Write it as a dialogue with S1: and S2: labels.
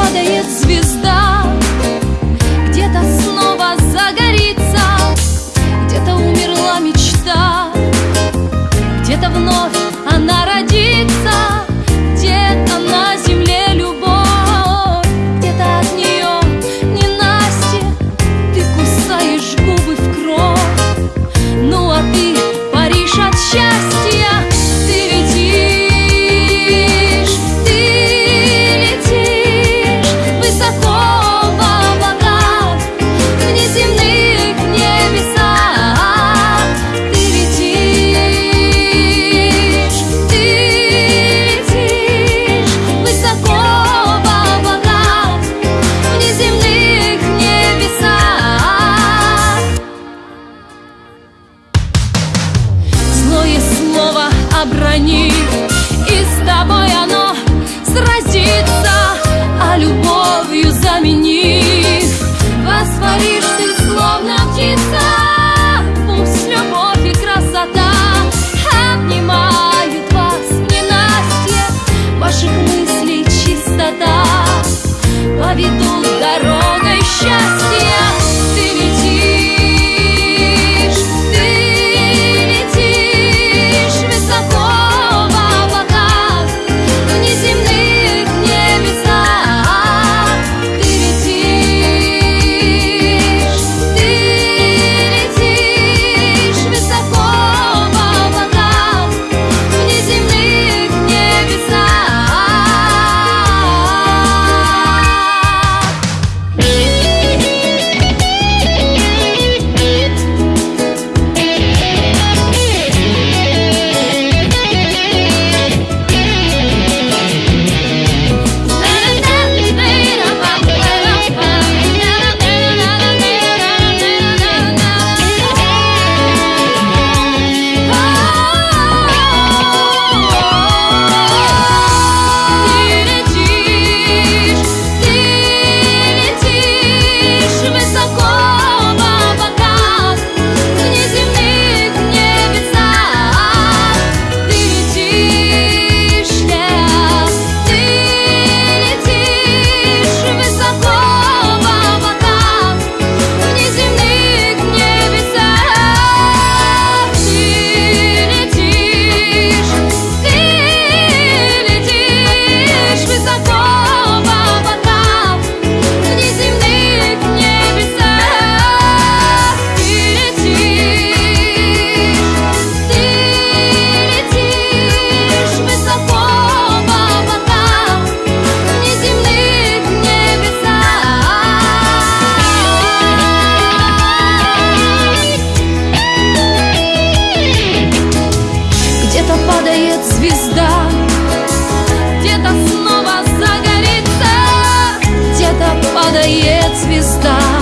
S1: падает звезда. обронит И с тобой оно сразится, а любовью заменит звезда. Где-то снова загорится Где-то падает звезда.